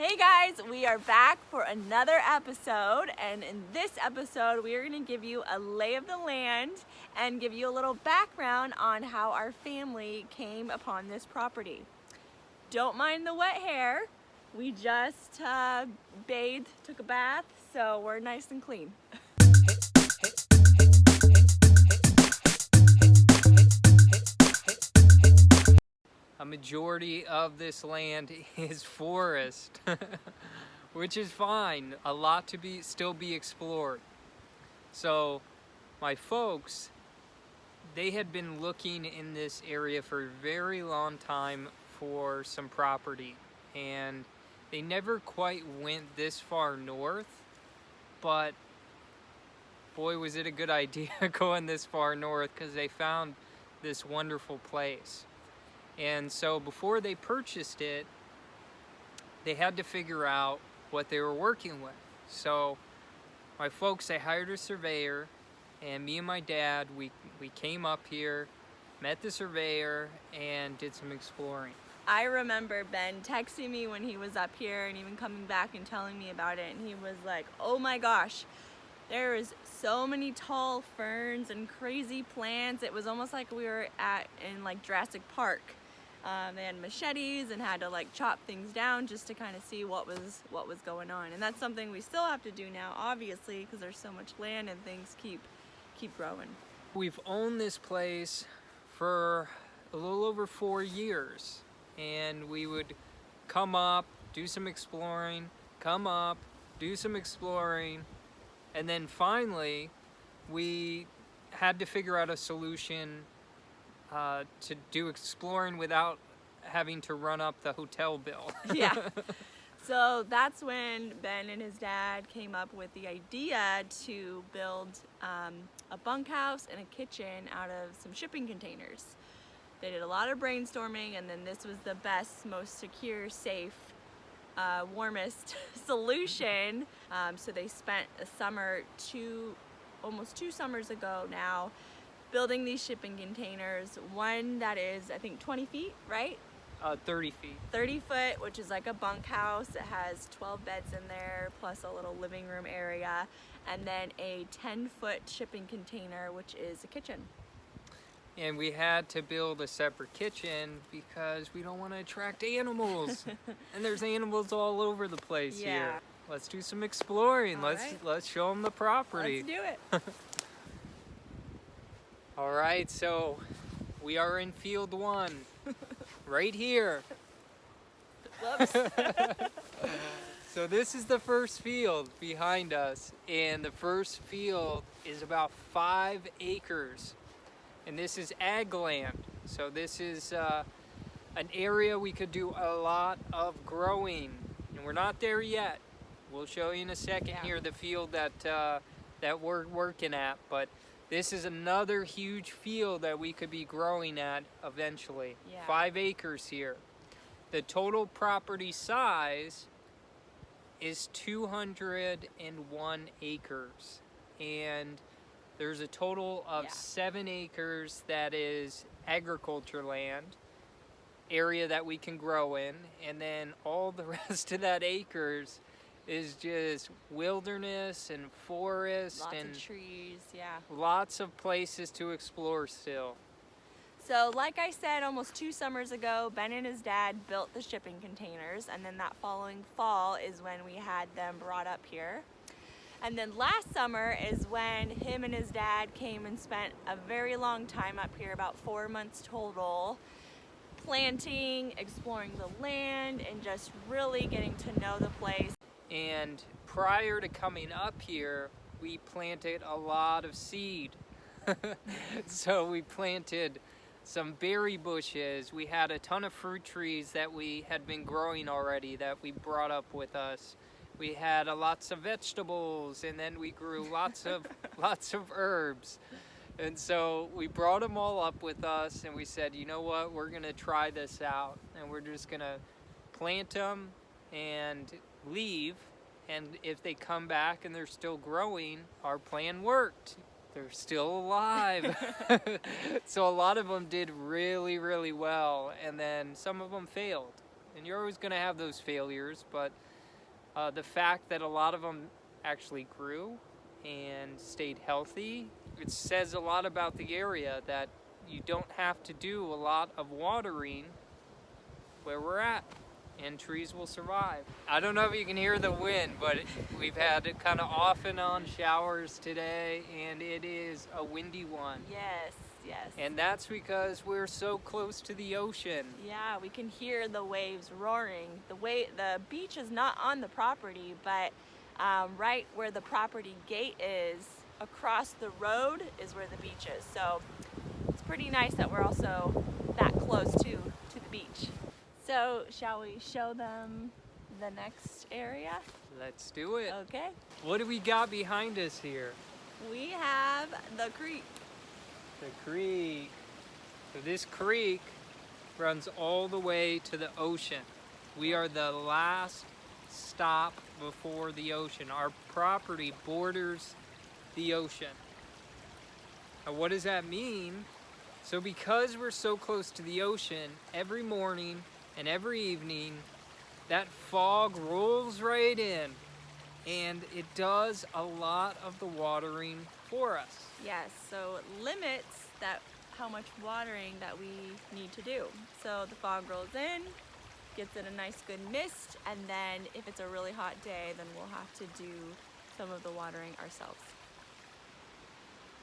Hey guys, we are back for another episode and in this episode we are going to give you a lay of the land and give you a little background on how our family came upon this property. Don't mind the wet hair, we just uh, bathed, took a bath, so we're nice and clean. a majority of this land is forest, which is fine. A lot to be still be explored. So my folks, they had been looking in this area for a very long time for some property and they never quite went this far north, but boy was it a good idea going this far north because they found this wonderful place. And so before they purchased it, they had to figure out what they were working with. So my folks, they hired a surveyor and me and my dad, we, we came up here, met the surveyor and did some exploring. I remember Ben texting me when he was up here and even coming back and telling me about it and he was like, oh my gosh, there is so many tall ferns and crazy plants. It was almost like we were at in like Jurassic Park. Um, they had machetes and had to like chop things down just to kind of see what was what was going on. And that's something we still have to do now, obviously, because there's so much land and things keep keep growing. We've owned this place for a little over four years, and we would come up, do some exploring, come up, do some exploring, and then finally we had to figure out a solution uh, to do exploring without having to run up the hotel bill. yeah. So that's when Ben and his dad came up with the idea to build um, a bunkhouse and a kitchen out of some shipping containers. They did a lot of brainstorming and then this was the best, most secure, safe, uh, warmest solution. Um, so they spent a summer, two, almost two summers ago now, building these shipping containers. One that is, I think, 20 feet, right? Uh, 30 feet. 30 foot, which is like a bunkhouse. It has 12 beds in there, plus a little living room area. And then a 10 foot shipping container, which is a kitchen. And we had to build a separate kitchen because we don't want to attract animals. and there's animals all over the place yeah. here. Let's do some exploring. All let's right. let's show them the property. Let's do it. All right, so we are in field one, right here. So this is the first field behind us, and the first field is about five acres. And this is ag land. So this is uh, an area we could do a lot of growing. And we're not there yet. We'll show you in a second Yeah. here the field that, uh, that we're working at. But this is another huge field that we could be growing at eventually. Yeah. Five acres here. The total property size is 201 acres. And there's a total of Yeah. seven acres that is agriculture land, area that we can grow in. And then all the rest of that acres is just wilderness and forest Lots and of trees, yeah. lots of places to explore still. So like I said almost two summers ago, Ben and his dad built the shipping containers and then that following fall is when we had them brought up here. And then last summer is when him and his dad came and spent a very long time up here, about four months total, planting, exploring the land, and just really getting to know the place. And prior to coming up here, we planted a lot of seed. so we planted some berry bushes. We had a ton of fruit trees that we had been growing already that we brought up with us. We had uh, lots of vegetables and then we grew lots of lots of herbs. And so we brought them all up with us and we said, you know what, we're gonna try this out and we're just gonna plant them and leave. And if they come back and they're still growing, our plan worked. They're still alive. so a lot of them did really, really well. And then some of them failed. and you're always going to have those failures, but uh, the fact that a lot of them actually grew and stayed healthy, it says a lot about the area that you don't have to do a lot of watering where we're at and trees will survive. I don't know if you can hear the wind, but we've had kind of off and on showers today and it is a windy one. Yes, yes. And that's because we're so close to the ocean. Yeah, we can hear the waves roaring. The way the beach is not on the property, but um, right where the property gate is, across the road is where the beach is. So it's pretty nice that we're also that close to to the beach. So shall we show them the next area? Let's do it. Okay. What do we got behind us here? We have the creek. The creek. So this creek runs all the way to the ocean. We are the last stop before the ocean. Our property borders the ocean. Now what does that mean? So because we're so close to the ocean, every morning and every evening, that fog rolls right in and it does a lot of the watering for us. Yes, so it limits that how much watering that we need to do. So the fog rolls in, gets in a nice good mist, and then if it's a really hot day, then we'll have to do some of the watering ourselves.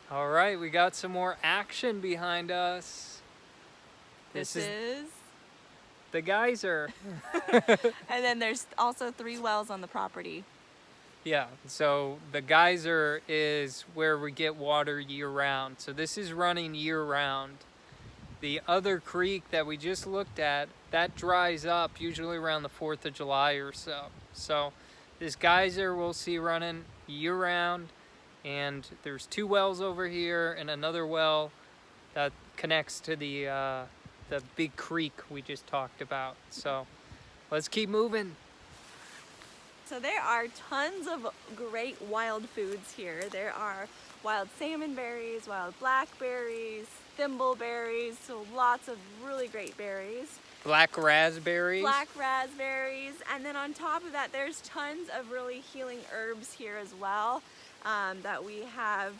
All right, we got some more action behind us. This, is, is the geyser. and then there's also three wells on the property. Yeah, so the geyser is where we get water year round. So this is running year round. The other creek that we just looked at, that dries up usually around the 4th of July or so. So this geyser we'll see running year round and there's two wells over here and another well that connects to the uh, the big creek we just talked about. So let's keep moving. So there are tons of great wild foods here. There are wild salmon berries, wild blackberries, thimbleberries, so lots of really great berries. Black raspberries. Black raspberries. And then on top of that, there's tons of really healing herbs here as well um, that we have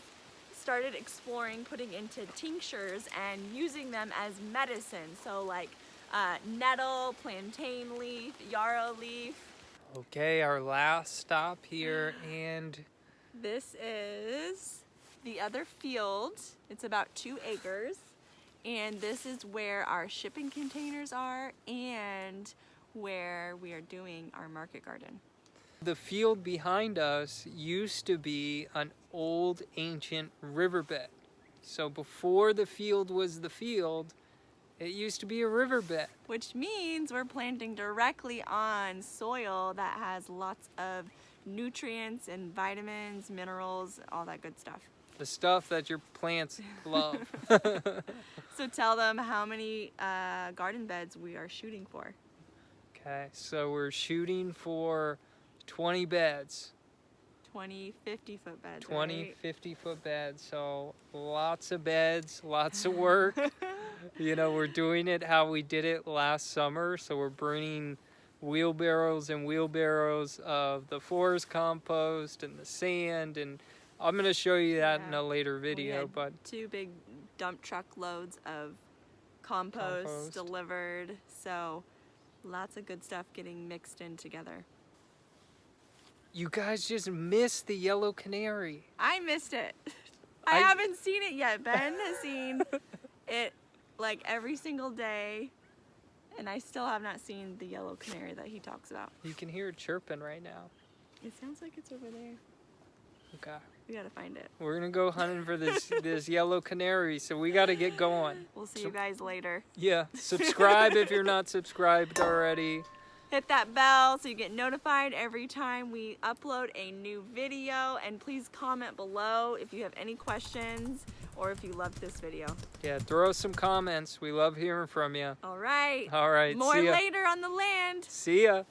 started exploring putting into tinctures and using them as medicine. So like uh, nettle, plantain leaf, yarrow leaf. Okay, our last stop here and... This is the other field. It's about two acres. And this is where our shipping containers are and where we are doing our market garden. The field behind us used to be an old ancient riverbed. So before the field was the field, it used to be a riverbed. Which means we're planting directly on soil that has lots of nutrients and vitamins, minerals, all that good stuff. The stuff that your plants love. so tell them how many uh, garden beds we are shooting for. Okay, so we're shooting for 20 beds. 20, 50 foot beds. 20, right? 50 foot beds. So lots of beds, lots of work. you know, we're doing it how we did it last summer. So we're bringing wheelbarrows and wheelbarrows of the forest compost and the sand. And I'm going to show you that yeah. in a later video. but Two big dump truck loads of compost, compost delivered. So lots of good stuff getting mixed in together. You guys just missed the yellow canary. I missed it. I, I haven't seen it yet. Ben has seen it like every single day and I still have not seen the yellow canary that he talks about. You can hear it chirping right now. It sounds like it's over there. Okay. We gotta find it. We're gonna go hunting for this this yellow canary, so we gotta get going. We'll see so, you guys later. Yeah. Subscribe if you're not subscribed already hit that bell so you get notified every time we upload a new video and please comment below if you have any questions or if you loved this video. Yeah, throw some comments. We love hearing from you. All right. All right. More later on the land. See ya.